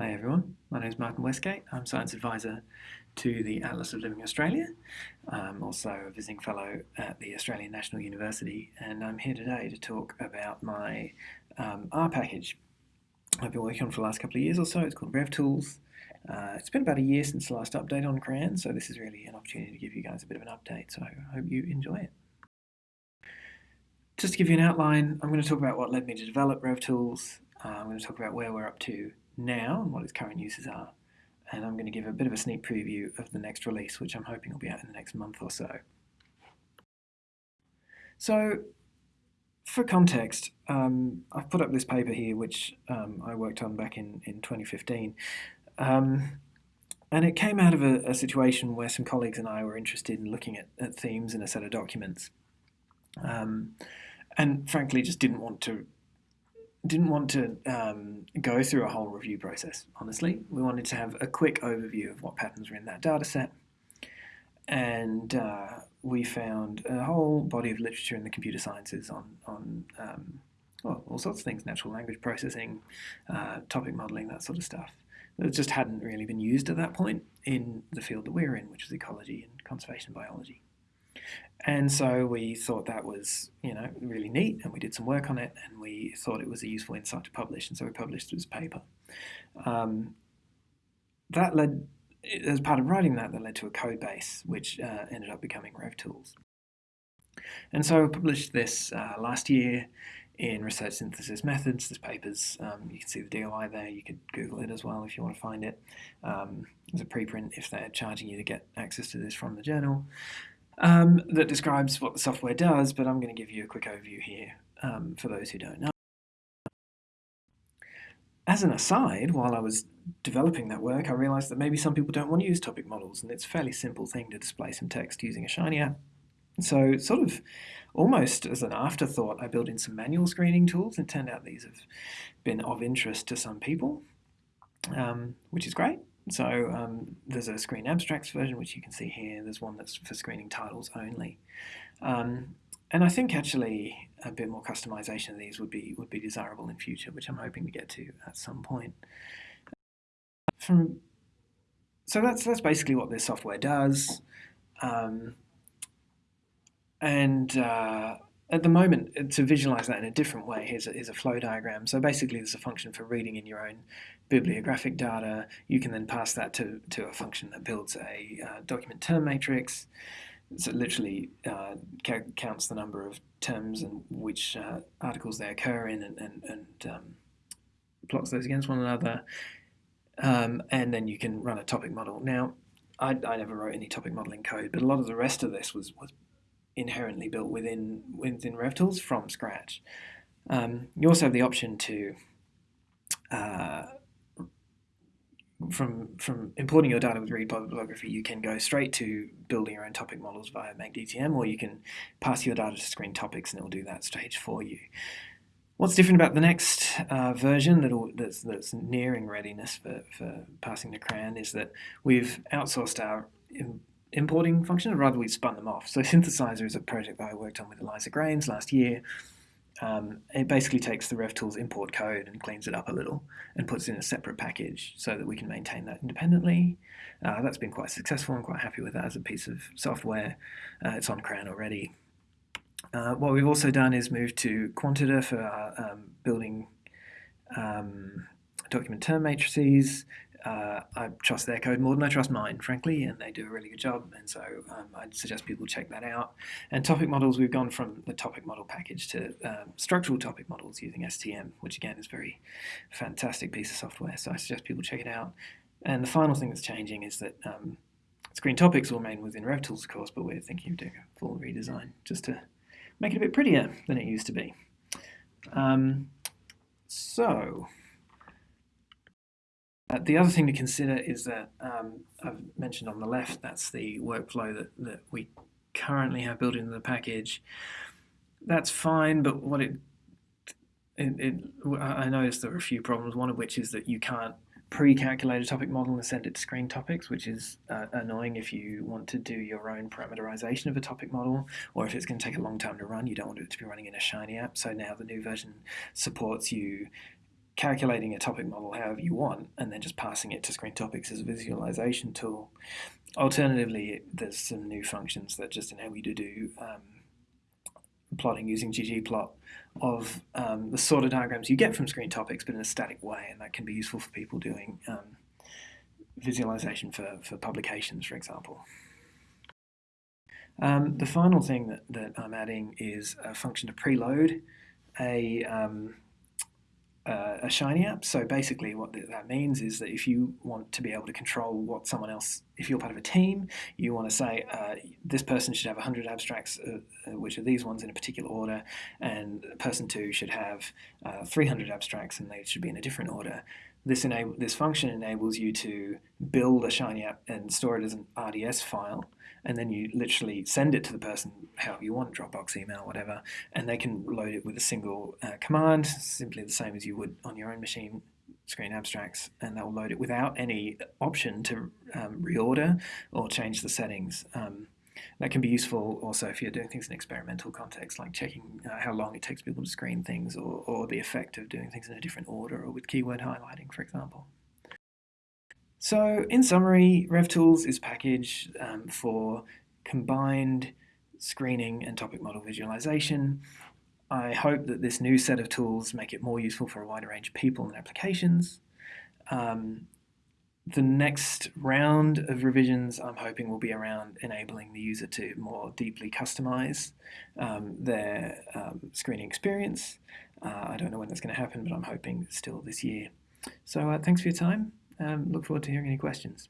Hi everyone, my name is Martin Westgate. I'm Science Advisor to the Atlas of Living Australia. I'm also a visiting fellow at the Australian National University and I'm here today to talk about my um, R package I've been working on for the last couple of years or so. It's called RevTools. Uh, it's been about a year since the last update on CRAN, so this is really an opportunity to give you guys a bit of an update, so I hope you enjoy it. Just to give you an outline, I'm going to talk about what led me to develop RevTools. Uh, I'm going to talk about where we're up to now and what its current uses are. And I'm going to give a bit of a sneak preview of the next release, which I'm hoping will be out in the next month or so. So, for context, um, I've put up this paper here, which um, I worked on back in, in 2015. Um, and it came out of a, a, situation where some colleagues and I were interested in looking at, at themes in a set of documents. Um, and frankly, just didn't want to didn't want to um, go through a whole review process, honestly. We wanted to have a quick overview of what patterns were in that data set. And uh, we found a whole body of literature in the computer sciences on, on um, well, all sorts of things, natural language processing, uh, topic modeling, that sort of stuff. It just hadn't really been used at that point in the field that we're in, which is ecology and conservation biology. And so we thought that was, you know, really neat, and we did some work on it, and we thought it was a useful insight to publish, and so we published this paper. Um, that led, as part of writing that, that led to a code base, which uh, ended up becoming RevTools. And so I published this uh, last year in Research Synthesis Methods. This paper's, um, you can see the DOI there, you could Google it as well if you want to find it. Um, there's a preprint if they're charging you to get access to this from the journal um, that describes what the software does, but I'm going to give you a quick overview here um, for those who don't know. As an aside, while I was developing that work, I realized that maybe some people don't want to use topic models, and it's a fairly simple thing to display some text using a Shiny app. So sort of almost as an afterthought, I built in some manual screening tools, and it turned out these have been of interest to some people, um, which is great. So um, there's a screen abstracts version, which you can see here. There's one that's for screening titles only. Um, and I think actually a bit more customization of these would be would be desirable in future, which I'm hoping to get to at some point. From so that's that's basically what this software does. Um, and uh, at the moment, uh, to visualize that in a different way, here's a, here's a flow diagram. So basically, there's a function for reading in your own bibliographic data. You can then pass that to, to a function that builds a uh, document term matrix. So it literally uh, counts the number of terms and which uh, articles they occur in and, and, and um, plots those against one another. Um, and then you can run a topic model. Now, I, I never wrote any topic modeling code, but a lot of the rest of this was, was inherently built within within RevTools from scratch. Um, you also have the option to uh, from from importing your data with read bibliography, you can go straight to building your own topic models via make_dtm, or you can pass your data to screen topics and it will do that stage for you. What's different about the next uh, version that that's, that's nearing readiness for, for passing to CRAN is that we've outsourced our importing function, rather we spun them off. So synthesisr is a project that I worked on with Eliza Grames last year. Um, it basically takes the RevTools import code and cleans it up a little and puts in a separate package so that we can maintain that independently. Uh, that's been quite successful. I'm quite happy with that as a piece of software. Uh, it's on CRAN already. Uh, what we've also done is move to Quanteda for um, building um, document term matrices uh, I trust their code more than I trust mine, frankly, and they do a really good job. And so um, I'd suggest people check that out. And topic models, we've gone from the topic model package to um, structural topic models using STM, which again is a very fantastic piece of software. So I suggest people check it out. And the final thing that's changing is that um, screen topics will remain within RevTools, of course, but we're thinking of doing a full redesign just to make it a bit prettier than it used to be. Um, so uh, the other thing to consider is that um, I've mentioned on the left, that's the workflow that, that we currently have built into the package. That's fine, but what it, it, it I noticed there are a few problems, one of which is that you can't pre-calculate a topic model and send it to screen topics, which is uh, annoying if you want to do your own parameterization of a topic model, or if it's going to take a long time to run, you don't want it to be running in a Shiny app. So now the new version supports you calculating a topic model however you want, and then just passing it to Screen Topics as a visualization tool. Alternatively, there's some new functions that just enable you to do um, plotting using ggplot of um, the sort of diagrams you get from Screen Topics, but in a static way, and that can be useful for people doing um, visualization for, for publications, for example. Um, the final thing that, that I'm adding is a function to preload a, um, uh, a Shiny app. So basically what that means is that if you want to be able to control what someone else, if you're part of a team, you want to say uh, this person should have 100 abstracts, uh, uh, which are these ones in a particular order, and person two should have uh, 300 abstracts and they should be in a different order. This, enable, this function enables you to build a Shiny app and store it as an RDS file, and then you literally send it to the person however you want, Dropbox, email, whatever, and they can load it with a single uh, command, simply the same as you would on your own machine, screen abstracts, and they'll load it without any option to um, reorder or change the settings. Um, that can be useful also if you're doing things in experimental context, like checking uh, how long it takes people to screen things or, or the effect of doing things in a different order or with keyword highlighting, for example. So in summary, RevTools is packaged um, for combined screening and topic model visualization. I hope that this new set of tools make it more useful for a wider range of people and applications. Um, the next round of revisions I'm hoping will be around enabling the user to more deeply customize um, their um, screening experience. Uh, I don't know when that's going to happen, but I'm hoping still this year. So uh, thanks for your time. Um, look forward to hearing any questions.